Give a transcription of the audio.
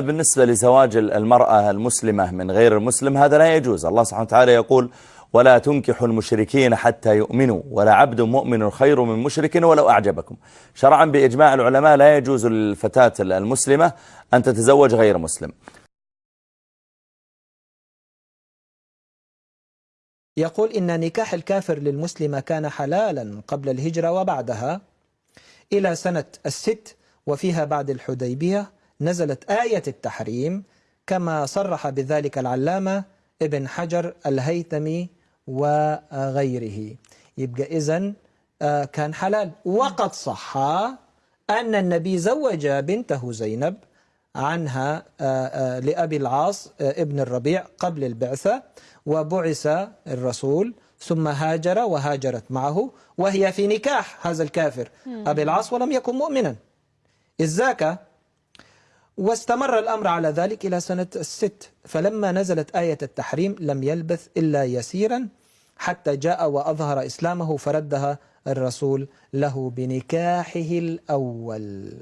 بالنسبة لزواج المرأة المسلمة من غير المسلم هذا لا يجوز. الله سبحانه وتعالى يقول ولا تنكحوا المشركين حتى يؤمنوا ولا عبد مؤمن خير من مشرك ولو أعجبكم. شرعا بإجماع العلماء لا يجوز للفتاة المسلمة أن تتزوج غير مسلم. يقول إن نكاح الكافر للمسلمة كان حلالا قبل الهجرة وبعدها إلى سنة الست وفيها بعد الحديبية نزلت آية التحريم كما صرح بذلك العلامة ابن حجر الهيثمي وغيره. يبقى إذن آه، كان حلال. وقد صح أن النبي زوج بنته زينب عنها آه، آه، لأبي العاص ابن الربيع قبل البعثة وبعث الرسول ثم هاجر وهاجرت معه وهي في نكاح هذا الكافر. أبي العاص ولم يكن مؤمنا. ذاك واستمر الأمر على ذلك إلى سنة الست فلما نزلت آية التحريم لم يلبث إلا يسيرا حتى جاء وأظهر إسلامه فردها الرسول له بنكاحه الأول.